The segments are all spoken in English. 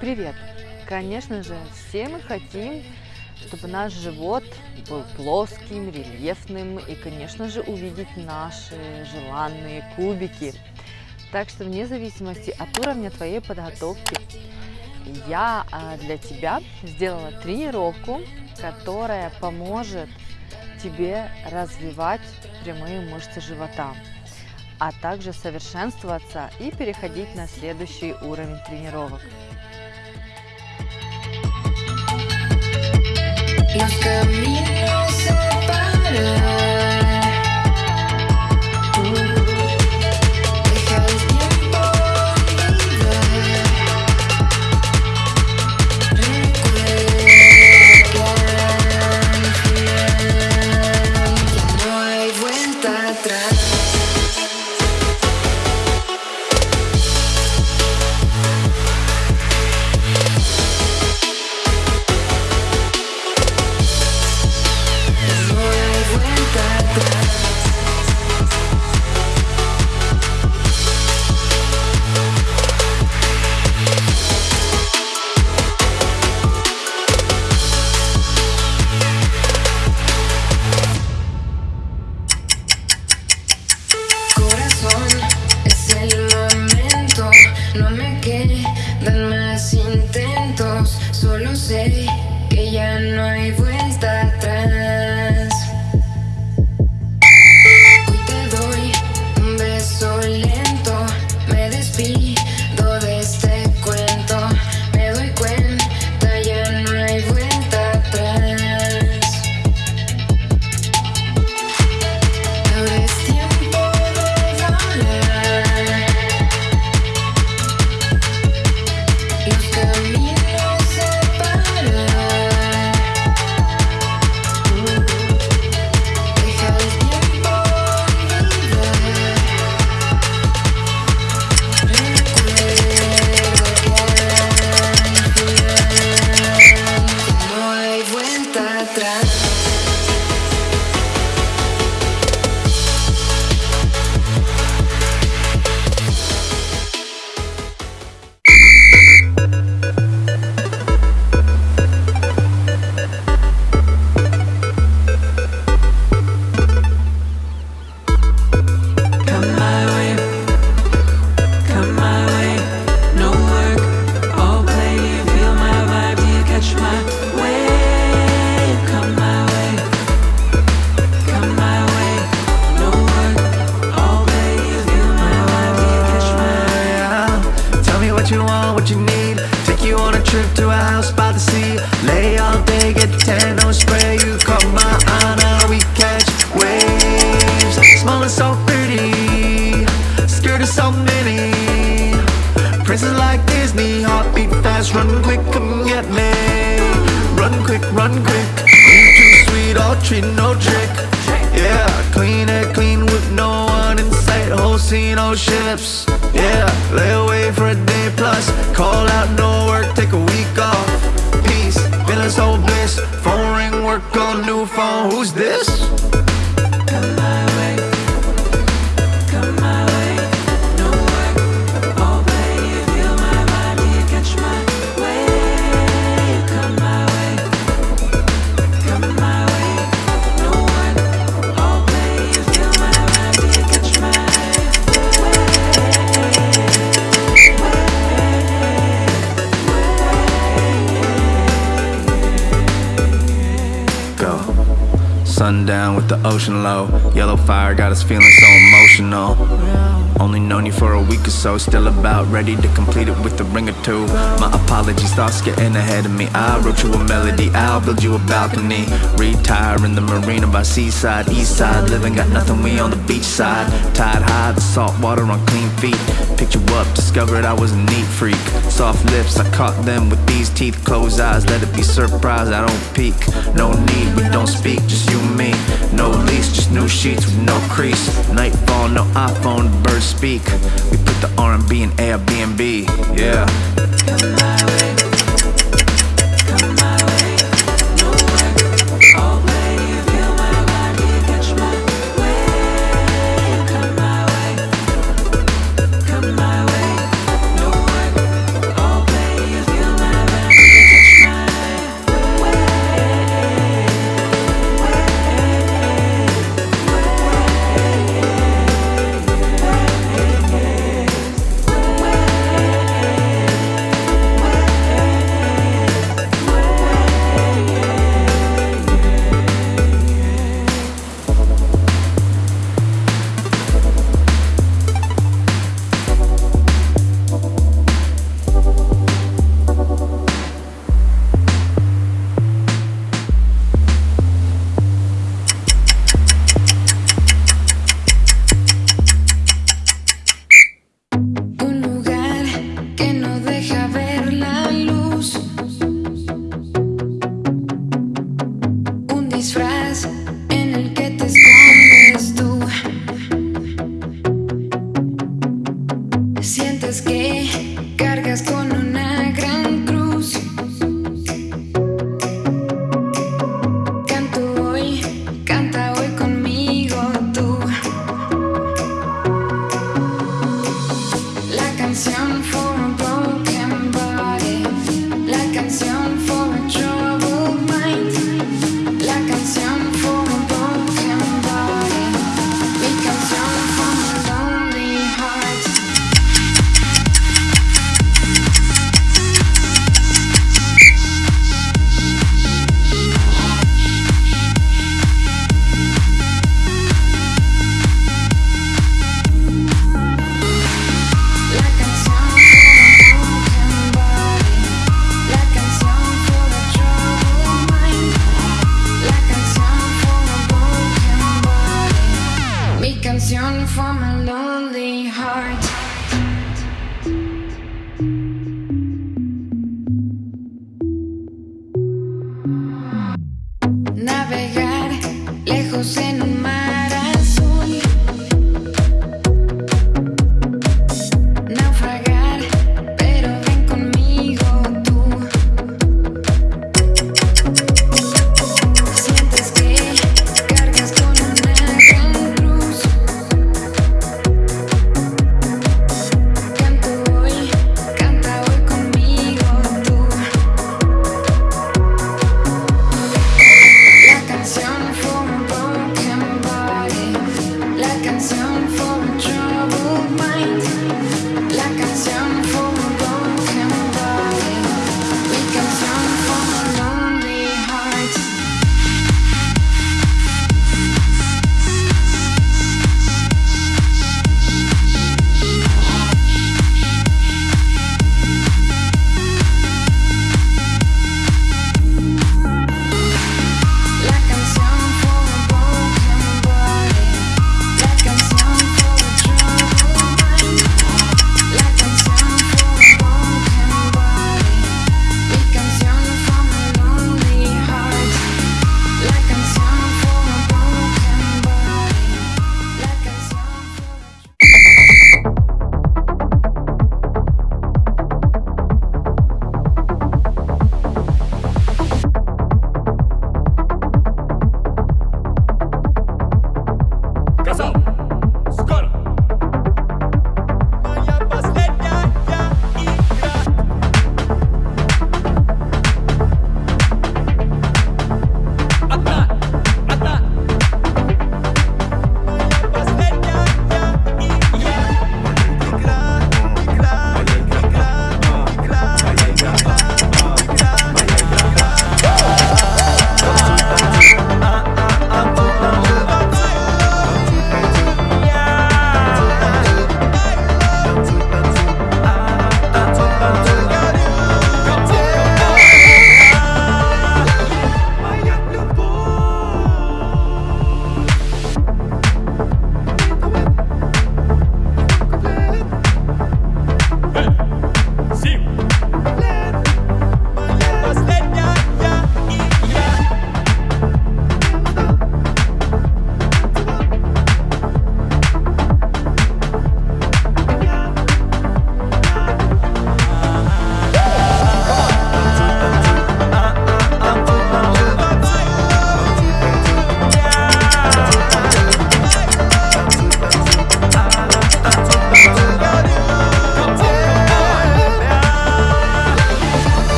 Привет! Конечно же, все мы хотим, чтобы наш живот был плоским, рельефным и, конечно же, увидеть наши желанные кубики. Так что вне зависимости от уровня твоей подготовки, я а, для тебя сделала тренировку, которая поможет тебе развивать прямые мышцы живота, а также совершенствоваться и переходить на следующий уровень тренировок. Los caminos separan. What you need. Take you on a trip to a house by the sea. Lay all day, get tan, no spray. You caught my eye, now we catch waves. Small and so pretty, scared of so many. Princess like Disney, heartbeat fast, run quick, come get me. Run quick, run quick. You too sweet, all treat no trick. Yeah, clean it, clean with no Whole scene, all ships. Yeah, lay away for a day plus. Call out, no work, take a week off. Peace, feeling so bliss. Phone ring, work on new phone. Who's this? Sundown with the ocean low. Yellow fire got us feeling so emotional. Only known you for a week or so, still about ready to complete it with a ring or two. My apologies, thoughts getting ahead of me. I wrote you a melody, I'll build you a balcony. Retire in the marina by seaside, east side. Living got nothing, we on the beach side. Tide high, the salt water on clean feet. Picked you up, discovered I was a neat freak. Soft lips, I caught them with these teeth. Closed eyes, let it be surprise, I don't peek. No need, we don't speak, just you and me. No lease, just new sheets with no crease. Nightfall, no iPhone, birds speak. We put the R&B in Airbnb, yeah. down from a lonely heart.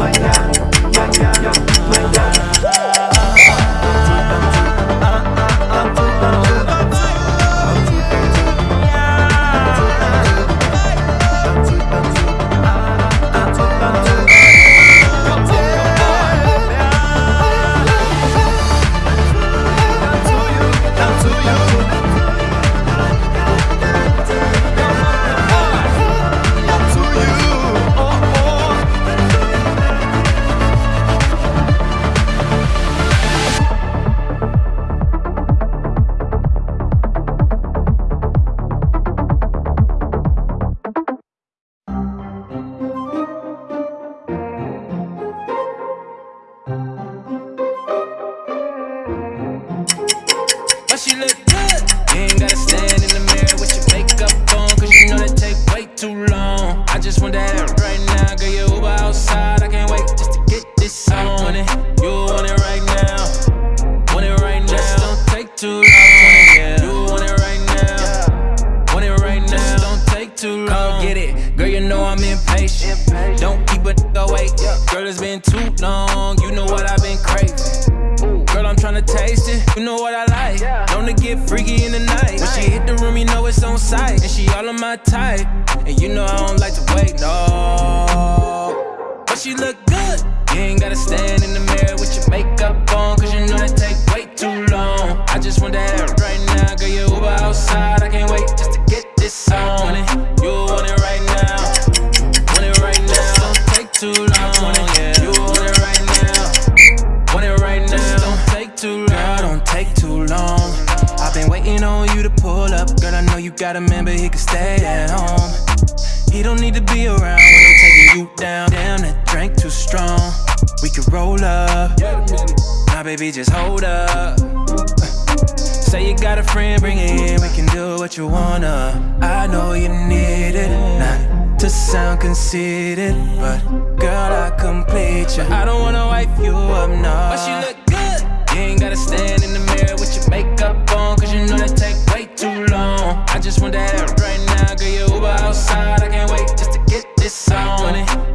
my. She look good. You ain't gotta stand in the mirror with your makeup on, cause you know that take way too long. I just want that right now, girl. You Uber outside. I can't wait just to get this on it. You want it right now. Want it right now. Just don't take too long. Yeah. You want it right now. Want it right now. Just don't take too long. Come get it. Girl, you know I'm impatient. Don't keep a nigga wait. Girl, it's been too long. You know what I've been craving. Girl, I'm tryna taste it. You know what I freaky in the night. When she hit the room, you know it's on sight. And she all on my type. And you know I don't like to wait, no. But she look good. You ain't gotta stand in the mirror with your makeup on. Cause you know that take way too long. I just want that right now. Girl, you Uber outside. I can't wait just to get this on Got a man, but he can stay at home. He don't need to be around when I'm taking you down. Damn, that drink too strong. We could roll up. My baby, just hold up. Say you got a friend, bring it in. We can do what you wanna. I know you need it. Not to sound conceited, but girl, I complete you. I don't wanna wipe you up, nah. But you look good. You ain't gotta stand. just want that right now. Girl, you Uber outside. I can't wait just to get this on it.